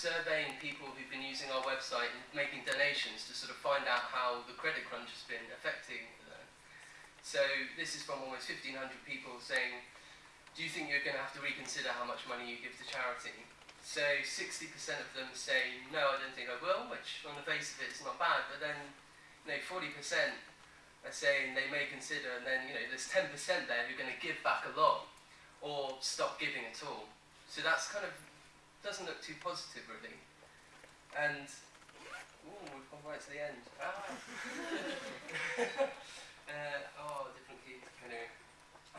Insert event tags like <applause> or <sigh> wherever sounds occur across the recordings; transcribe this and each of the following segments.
surveying people who've been using our website and making donations to sort of find out how the credit crunch has been affecting them. So this is from almost 1,500 people saying, do you think you're going to have to reconsider how much money you give to charity? So 60% of them say, no, I don't think I will, which on the face of it is not bad, but then you know, 40% are saying they may consider, and then you know, there's 10% there who are going to give back a lot or stop giving at all. So that's kind of doesn't look too positive really. And ooh, we've gone right to the end. Ah. <laughs> uh, oh, different key. Anyway.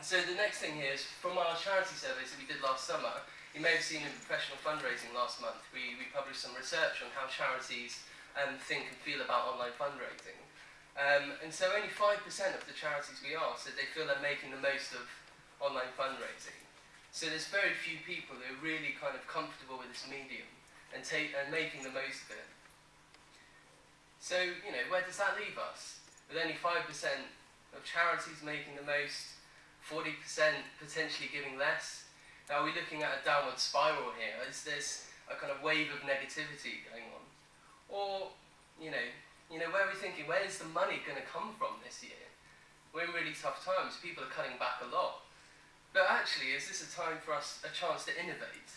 So the next thing here is from our charity surveys that we did last summer. You may have seen in professional fundraising last month, we, we published some research on how charities um, think and feel about online fundraising. Um, and so only 5% of the charities we asked said they feel they're making the most of online fundraising. So there's very few people that are really kind of comfortable with this medium and, take, and making the most of it. So, you know, where does that leave us? With only 5% of charities making the most, 40% potentially giving less. Now, are we looking at a downward spiral here? Is this a kind of wave of negativity going on? Or, you know, you know, where are we thinking, where is the money going to come from this year? We're in really tough times. People are cutting back a lot. But actually, is this a time for us, a chance to innovate?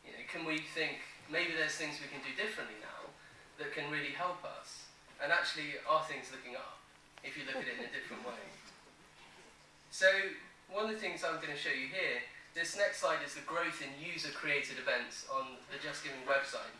You know, can we think, maybe there's things we can do differently now that can really help us? And actually, are things looking up, if you look at it in a different way? So, one of the things I'm going to show you here, this next slide is the growth in user-created events on the JustGiving website.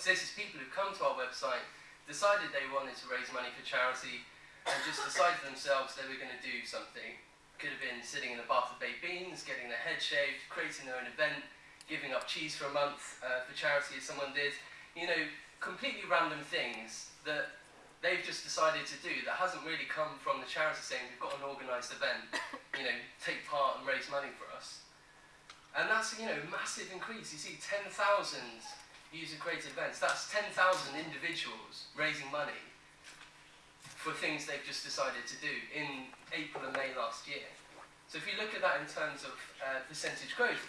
So this is people who come to our website, decided they wanted to raise money for charity, and just decided themselves they were going to do something could have been sitting in a bath of baked beans, getting their head shaved, creating their own event, giving up cheese for a month uh, for charity as someone did. You know, completely random things that they've just decided to do that hasn't really come from the charity saying we've got an organised event, <laughs> you know, take part and raise money for us. And that's, you know, massive increase. You see 10,000 user-created events. That's 10,000 individuals raising money for things they've just decided to do in April and May last year. So if you look at that in terms of uh, percentage growth,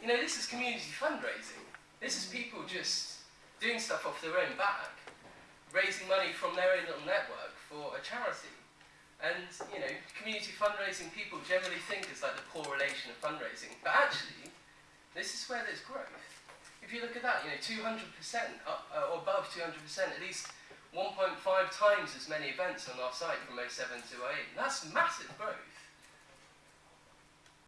you know, this is community fundraising. This is people just doing stuff off their own back, raising money from their own little network for a charity. And, you know, community fundraising people generally think is like the poor relation of fundraising. But actually, this is where there's growth. If you look at that, you know, 200% up, uh, or above 200%, at least 1.5 times as many events on our site from 07 to 08. That's massive growth.